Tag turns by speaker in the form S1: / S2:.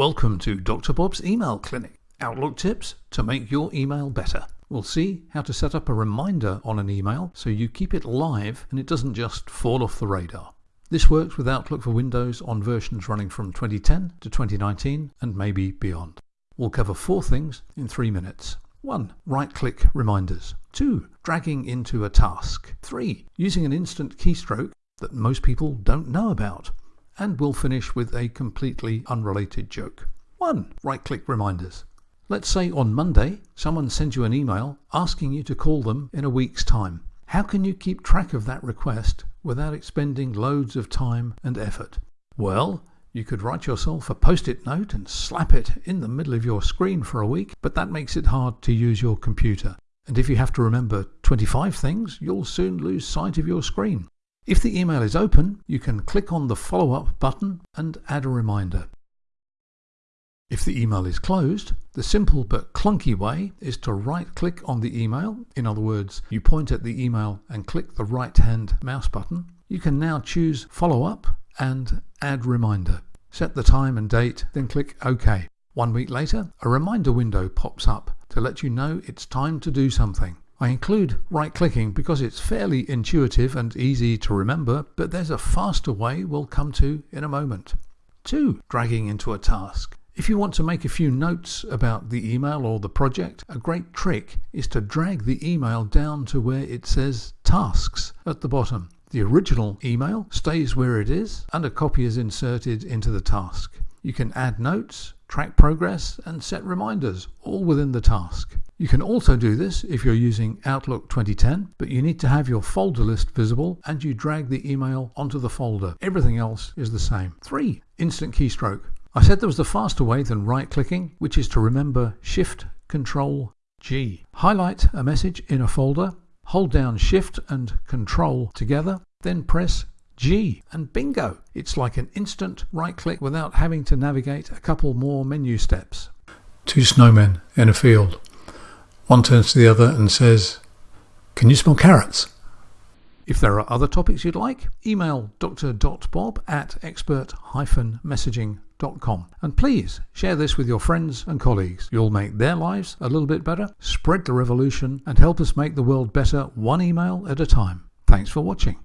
S1: Welcome to Dr. Bob's Email Clinic. Outlook tips to make your email better. We'll see how to set up a reminder on an email so you keep it live and it doesn't just fall off the radar. This works with Outlook for Windows on versions running from 2010 to 2019 and maybe beyond. We'll cover four things in three minutes. 1. Right click reminders. 2. Dragging into a task. 3. Using an instant keystroke that most people don't know about and we'll finish with a completely unrelated joke. 1. Right click reminders. Let's say on Monday someone sends you an email asking you to call them in a week's time. How can you keep track of that request without expending loads of time and effort? Well, you could write yourself a post it note and slap it in the middle of your screen for a week, but that makes it hard to use your computer. And if you have to remember 25 things, you'll soon lose sight of your screen. If the email is open, you can click on the follow up button and add a reminder. If the email is closed, the simple but clunky way is to right click on the email. In other words, you point at the email and click the right hand mouse button. You can now choose follow up and add reminder. Set the time and date, then click OK. One week later, a reminder window pops up to let you know it's time to do something. I include right clicking because it's fairly intuitive and easy to remember, but there's a faster way we'll come to in a moment. 2. Dragging into a task. If you want to make a few notes about the email or the project, a great trick is to drag the email down to where it says tasks at the bottom. The original email stays where it is and a copy is inserted into the task. You can add notes, track progress and set reminders all within the task. You can also do this if you're using Outlook 2010, but you need to have your folder list visible and you drag the email onto the folder. Everything else is the same. 3. Instant keystroke. I said there was a faster way than right clicking, which is to remember Shift Control G. Highlight a message in a folder, hold down Shift and Control together, then press G and bingo! It's like an instant right click without having to navigate a couple more menu steps.
S2: Two snowmen in a field. One turns to the other and says, Can you smell carrots?
S1: If there are other topics you'd like, email dr.bob at expert-messaging.com. And please share this with your friends and colleagues. You'll make their lives a little bit better, spread the revolution, and help us make the world better one email at a time. Thanks for watching.